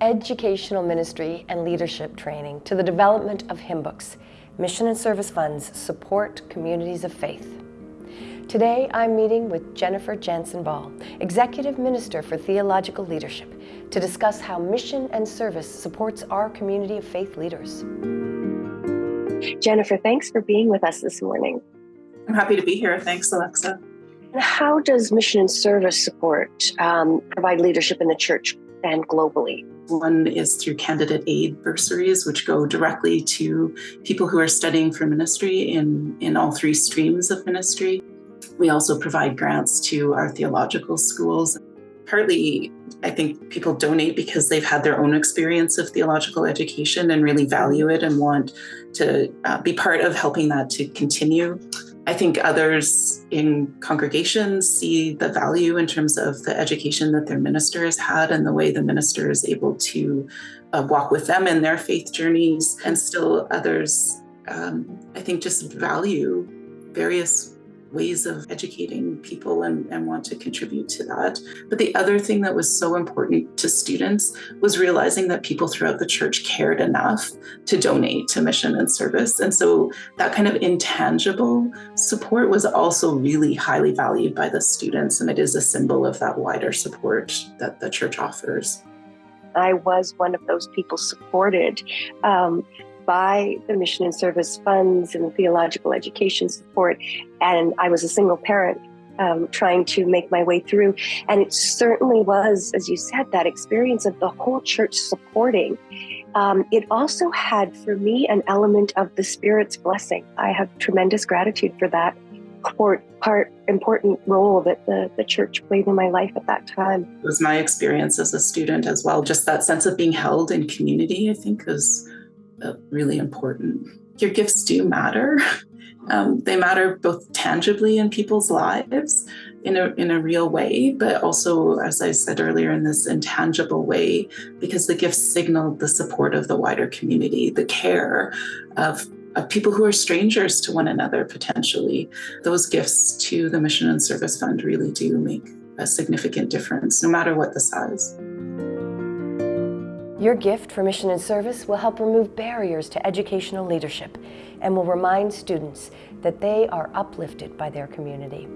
educational ministry and leadership training to the development of hymn books, mission and service funds support communities of faith. Today, I'm meeting with Jennifer Janzen Ball, Executive Minister for Theological Leadership, to discuss how mission and service supports our community of faith leaders. Jennifer, thanks for being with us this morning. I'm happy to be here. Thanks, Alexa. How does mission and service support um, provide leadership in the church and globally? One is through candidate aid bursaries, which go directly to people who are studying for ministry in, in all three streams of ministry. We also provide grants to our theological schools. Partly, I think people donate because they've had their own experience of theological education and really value it and want to uh, be part of helping that to continue. I think others in congregations see the value in terms of the education that their minister has had and the way the minister is able to uh, walk with them in their faith journeys. And still others, um, I think, just value various ways of educating people and, and want to contribute to that. But the other thing that was so important to students was realizing that people throughout the church cared enough to donate to mission and service. And so that kind of intangible support was also really highly valued by the students. And it is a symbol of that wider support that the church offers. I was one of those people supported. Um, by the mission and service funds and theological education support. And I was a single parent um, trying to make my way through. And it certainly was, as you said, that experience of the whole church supporting. Um, it also had for me an element of the Spirit's blessing. I have tremendous gratitude for that part, part important role that the, the church played in my life at that time. It was my experience as a student as well. Just that sense of being held in community, I think, is really important. Your gifts do matter. Um, they matter both tangibly in people's lives in a, in a real way, but also, as I said earlier, in this intangible way, because the gifts signal the support of the wider community, the care of, of people who are strangers to one another potentially. Those gifts to the Mission and Service Fund really do make a significant difference, no matter what the size. Your gift for mission and service will help remove barriers to educational leadership and will remind students that they are uplifted by their community.